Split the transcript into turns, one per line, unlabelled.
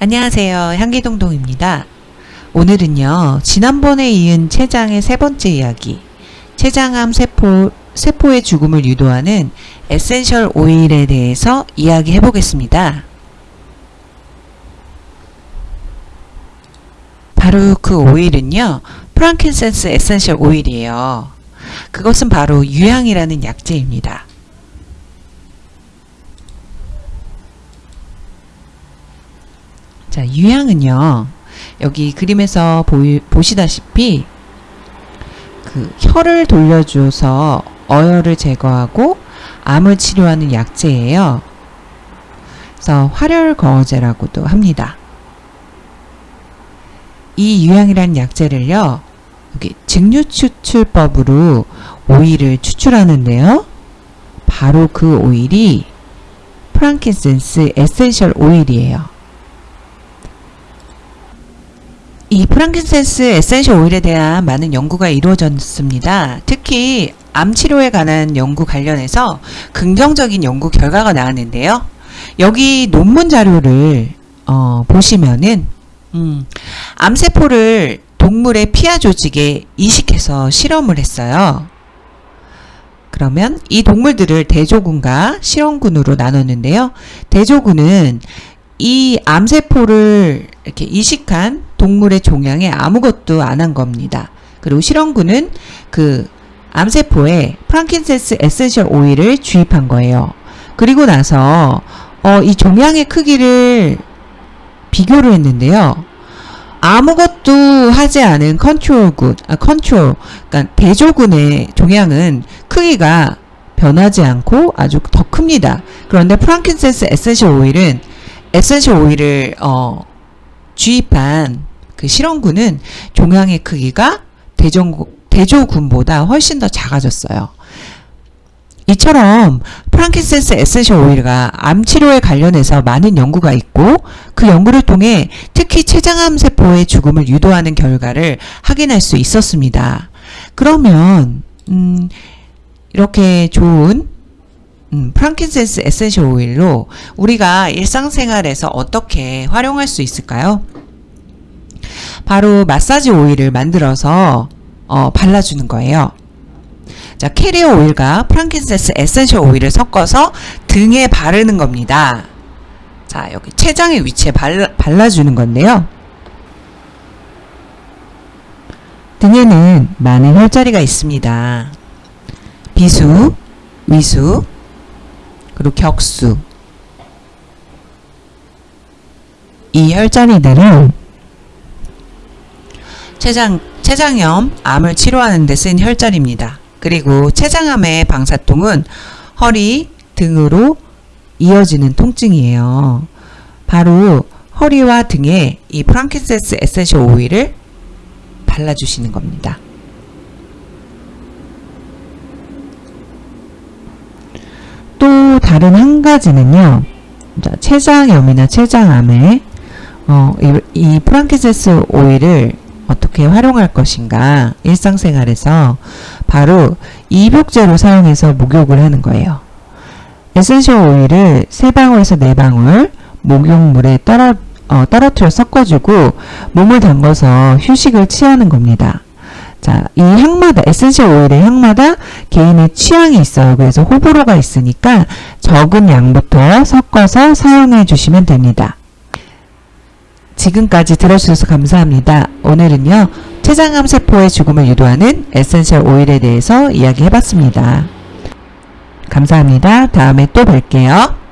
안녕하세요. 향기동동입니다. 오늘은요, 지난번에 이은 췌장의 세 번째 이야기, 췌장암 세포, 세포의 죽음을 유도하는 essential oil에 대해서 이야기해 보겠습니다. 바로 그 오일은요, frankincense essential oil이에요. 그것은 바로 유향이라는 약재입니다. 자, 유향은요. 여기 그림에서 보이, 보시다시피 그 혀를 돌려줘서 어혈을 제거하고 암을 치료하는 약재예요. 그래서 활혈거어제라고도 합니다. 이 유향이라는 약재를요. 여기 증류추출법으로 오일을 추출하는데요. 바로 그 오일이 frankincense essential oil이에요. 이 frankincense essential oil에 대한 많은 연구가 이루어졌습니다. 특히 암 치료에 관한 연구 관련해서 긍정적인 연구 결과가 나왔는데요. 여기 논문 자료를 어, 보시면은 음, 암세포를 동물의 피하 조직에 이식해서 실험을 했어요. 그러면 이 동물들을 대조군과 실험군으로 나눴는데요. 대조군은 이 암세포를 이렇게 이식한 동물의 종양에 아무것도 안 한 겁니다. 그리고 실험군은 그 암세포에 frankincense essential oil을 주입한 거예요. 그리고 나서 어, 이 종양의 크기를 비교를 했는데요. 아무것도 하지 않은 컨트롤군, 아, 컨트롤, 그러니까 대조군의 종양은 크기가 변하지 않고 아주 더 큽니다. 그런데 frankincense essential oil은 essential oil을 어, 주입한 그 실험군은 종양의 크기가 대전, 대조군보다 훨씬 더 작아졌어요. 이처럼 frankincense essential oil과 암 치료에 관련해서 많은 연구가 있고 그 연구를 통해 특히 췌장암 세포의 죽음을 유도하는 결과를 확인할 수 있었습니다. 그러면 음, 이렇게 좋은 음, frankincense essential oil로 우리가 일상생활에서 어떻게 활용할 수 있을까요? 바로 마사지 오일을 만들어서 어, 발라주는 거예요. 자, carrier oil과 frankincense essential oil을 섞어서 등에 바르는 겁니다. 자, 여기 췌장의 위치에 발라, 발라주는 건데요. 등에는 많은 혈자리가 있습니다. 비수, 위수, 그리고 격수. 이 혈자리들은 췌장, 췌장염, 암을 치료하는 데 쓴 혈자리입니다. 그리고 췌장암의 방사통은 허리, 등으로 이어지는 통증이에요. 바로 허리와 등에 이 frankincense essential 오일을 발라주시는 겁니다. 또 다른 한 가지는요. 췌장염이나 췌장암에 어, 이, 이 frankincense 오일을 어떻게 활용할 것인가 일상생활에서 바로 입욕제로 사용해서 목욕을 하는 거예요. essential 오일을 3방울에서 4방울 목욕물에 떨어, 어, 떨어뜨려 섞어주고 몸을 담궈서 휴식을 취하는 겁니다. 자, 이 향마다, essential 오일의 향마다 개인의 취향이 있어요. 그래서 호불호가 있으니까 적은 양부터 섞어서 사용해 주시면 됩니다. 지금까지 들어주셔서 감사합니다. 오늘은요. 췌장암 세포의 죽음을 유도하는 essential 오일에 대해서 이야기해봤습니다. 감사합니다. 다음에 또 뵐게요.